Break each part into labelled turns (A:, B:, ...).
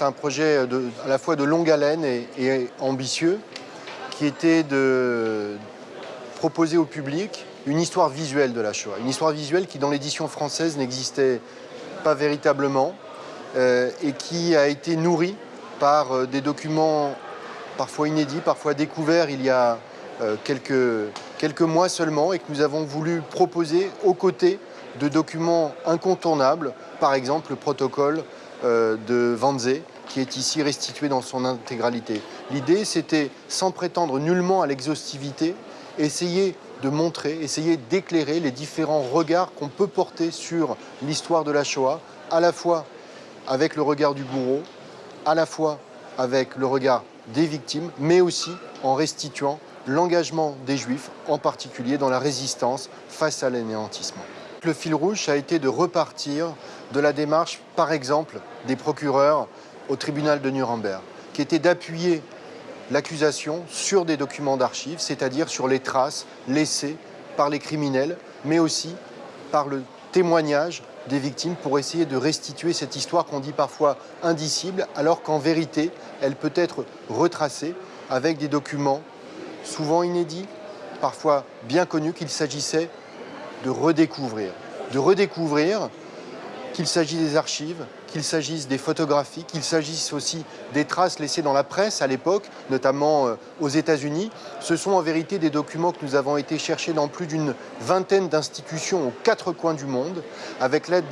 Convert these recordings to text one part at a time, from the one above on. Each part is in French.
A: C'est un projet à la fois de longue haleine et, ambitieux qui était de proposer au public une histoire visuelle de la Shoah. Une histoire visuelle qui, dans l'édition française, n'existait pas véritablement euh, et qui a été nourrie par euh, des documents parfois inédits, parfois découverts il y a euh, quelques, quelques mois seulement et que nous avons voulu proposer aux côtés de documents incontournables, par exemple le protocole de Wannsee, qui est ici restitué dans son intégralité. L'idée, c'était, sans prétendre nullement à l'exhaustivité, essayer de montrer, essayer d'éclairer les différents regards qu'on peut porter sur l'histoire de la Shoah, à la fois avec le regard du bourreau, à la fois avec le regard des victimes, mais aussi en restituant l'engagement des Juifs, en particulier dans la résistance face à l'anéantissement. Le fil rouge a été de repartir de la démarche, par exemple, des procureurs au tribunal de Nuremberg, qui était d'appuyer l'accusation sur des documents d'archives, c'est-à-dire sur les traces laissées par les criminels, mais aussi par le témoignage des victimes pour essayer de restituer cette histoire qu'on dit parfois indicible, alors qu'en vérité, elle peut être retracée avec des documents souvent inédits, parfois bien connus, qu'il s'agissait de redécouvrir. De redécouvrir qu'il s'agisse des archives, qu'il s'agisse des photographies, qu'il s'agisse aussi des traces laissées dans la presse à l'époque, notamment euh, aux États-Unis. Ce sont en vérité des documents que nous avons été chercher dans plus d'une vingtaine d'institutions aux quatre coins du monde, avec l'aide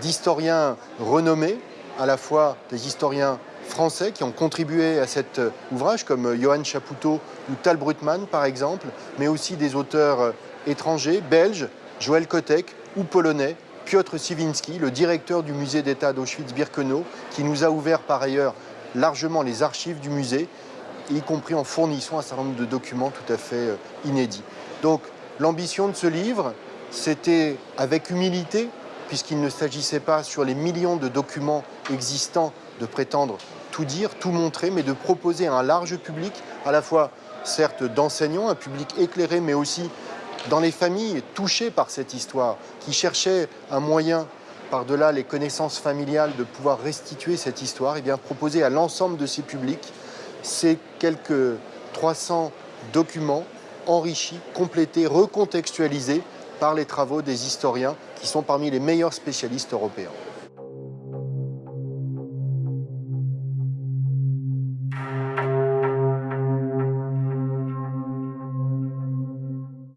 A: d'historiens renommés, à la fois des historiens français qui ont contribué à cet euh, ouvrage, comme euh, Johan Chapoutot ou Tal Brutmann par exemple, mais aussi des auteurs étrangers, belges, Joël Kotek ou polonais, Piotr Siwinski, le directeur du musée d'État d'Auschwitz-Birkenau, qui nous a ouvert par ailleurs largement les archives du musée, y compris en fournissant un certain nombre de documents tout à fait euh, inédits. Donc l'ambition de ce livre, c'était avec humilité, puisqu'il ne s'agissait pas sur les millions de documents existants de prétendre tout dire, tout montrer, mais de proposer à un large public, à la fois certes d'enseignants, un public éclairé, mais aussi dans les familles touchées par cette histoire, qui cherchaient un moyen, par-delà les connaissances familiales, de pouvoir restituer cette histoire, eh proposer à l'ensemble de ces publics ces quelques 300 documents enrichis, complétés, recontextualisés par les travaux des historiens qui sont parmi les meilleurs spécialistes européens.